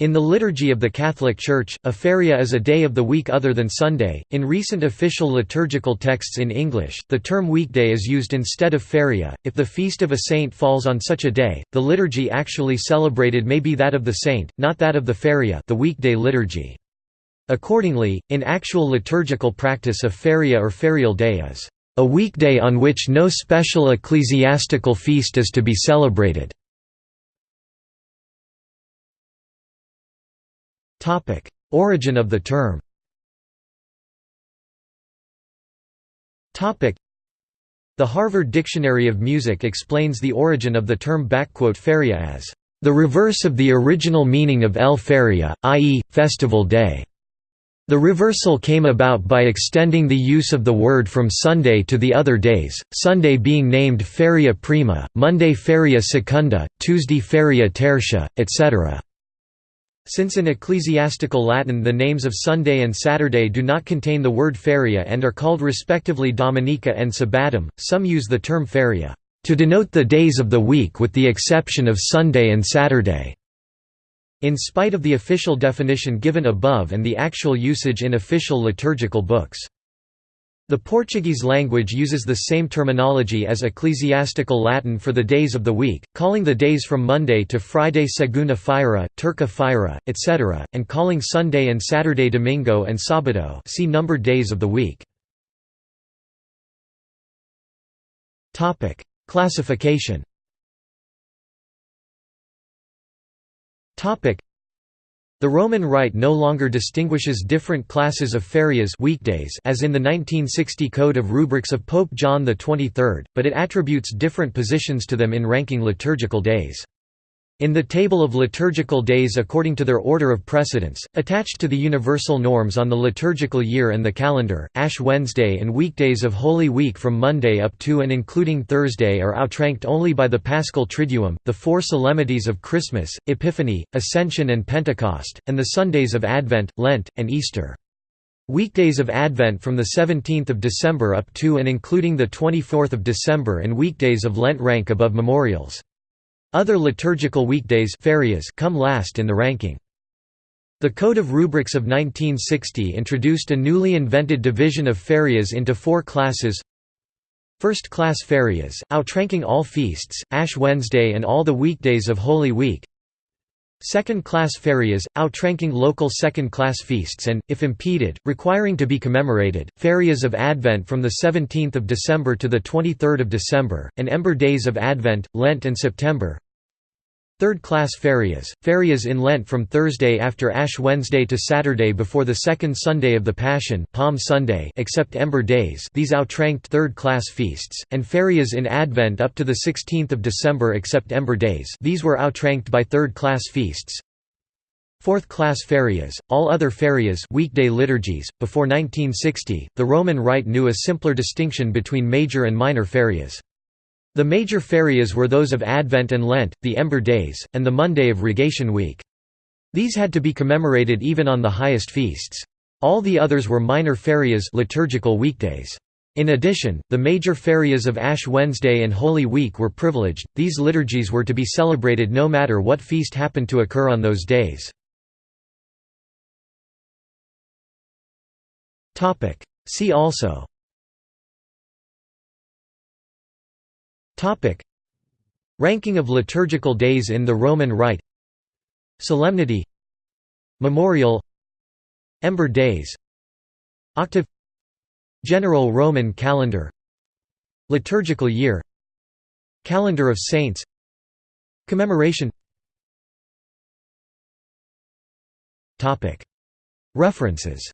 In the liturgy of the Catholic Church, a feria is a day of the week other than Sunday. In recent official liturgical texts in English, the term weekday is used instead of feria. If the feast of a saint falls on such a day, the liturgy actually celebrated may be that of the saint, not that of the feria, the weekday liturgy. Accordingly, in actual liturgical practice a feria or ferial day is a weekday on which no special ecclesiastical feast is to be celebrated. Origin of the term The Harvard Dictionary of Music explains the origin of the term feria as the reverse of the original meaning of el feria, i.e., festival day. The reversal came about by extending the use of the word from Sunday to the other days, Sunday being named feria prima, Monday feria secunda, Tuesday feria tertia, etc. Since in ecclesiastical Latin the names of Sunday and Saturday do not contain the word feria and are called respectively Dominica and Sabbatum, some use the term feria to denote the days of the week with the exception of Sunday and Saturday. In spite of the official definition given above and the actual usage in official liturgical books. The Portuguese language uses the same terminology as ecclesiastical Latin for the days of the week, calling the days from Monday to Friday segunda-feira, terça-feira, etc., and calling Sunday and Saturday domingo and sábado see numbered days of the week. Classification the Roman Rite no longer distinguishes different classes of ferias weekdays as in the 1960 Code of Rubrics of Pope John XXIII, but it attributes different positions to them in ranking liturgical days. In the table of liturgical days according to their order of precedence, attached to the universal norms on the liturgical year and the calendar, Ash Wednesday and weekdays of Holy Week from Monday up to and including Thursday are outranked only by the Paschal Triduum, the four solemnities of Christmas, Epiphany, Ascension and Pentecost, and the Sundays of Advent, Lent, and Easter. Weekdays of Advent from the 17th of December up to and including the 24th of December and weekdays of Lent rank above memorials. Other liturgical weekdays come last in the ranking. The Code of Rubrics of 1960 introduced a newly invented division of ferias into four classes First-class ferias, outranking all feasts, Ash Wednesday and all the weekdays of Holy Week Second-class ferias, outranking local second-class feasts and, if impeded, requiring to be commemorated, ferias of Advent from 17 December to 23 December, and Ember Days of Advent, Lent and September Third-class ferias, ferias in Lent from Thursday after Ash Wednesday to Saturday before the second Sunday of the Passion Palm Sunday except Ember Days these outranked third-class feasts, and ferias in Advent up to the 16th of December except Ember Days these were outranked by third-class feasts. Fourth-class ferias, all other ferias weekday liturgies. Before 1960, the Roman Rite knew a simpler distinction between major and minor ferias. The major ferias were those of Advent and Lent, the Ember Days, and the Monday of Rogation Week. These had to be commemorated even on the highest feasts. All the others were minor ferias liturgical weekdays. In addition, the major ferias of Ash Wednesday and Holy Week were privileged, these liturgies were to be celebrated no matter what feast happened to occur on those days. See also Topic. Ranking of liturgical days in the Roman Rite. Solemnity. Memorial. Ember Days. Octave. General Roman Calendar. Liturgical Year. Calendar of Saints. Commemoration. Topic: References